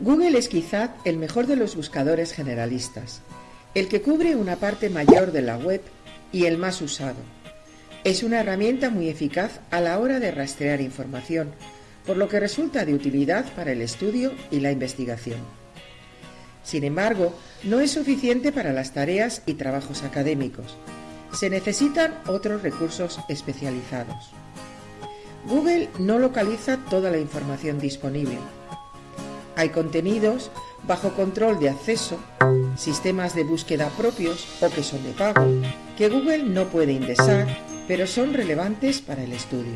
Google es quizá el mejor de los buscadores generalistas, el que cubre una parte mayor de la web y el más usado. Es una herramienta muy eficaz a la hora de rastrear información, por lo que resulta de utilidad para el estudio y la investigación. Sin embargo, no es suficiente para las tareas y trabajos académicos. Se necesitan otros recursos especializados. Google no localiza toda la información disponible. Hay contenidos bajo control de acceso, sistemas de búsqueda propios o que son de pago, que Google no puede indexar, pero son relevantes para el estudio.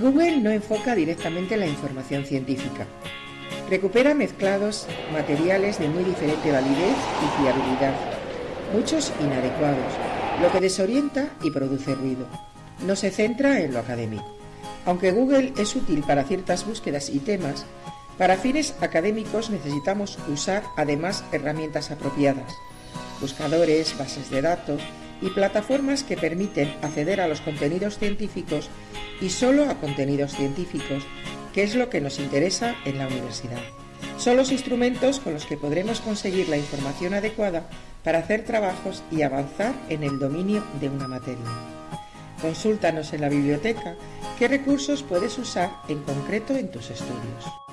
Google no enfoca directamente la información científica. Recupera mezclados materiales de muy diferente validez y fiabilidad, muchos inadecuados, lo que desorienta y produce ruido. No se centra en lo académico. Aunque Google es útil para ciertas búsquedas y temas, para fines académicos necesitamos usar además herramientas apropiadas, buscadores, bases de datos y plataformas que permiten acceder a los contenidos científicos y solo a contenidos científicos, que es lo que nos interesa en la universidad. Son los instrumentos con los que podremos conseguir la información adecuada para hacer trabajos y avanzar en el dominio de una materia. Consúltanos en la biblioteca qué recursos puedes usar en concreto en tus estudios.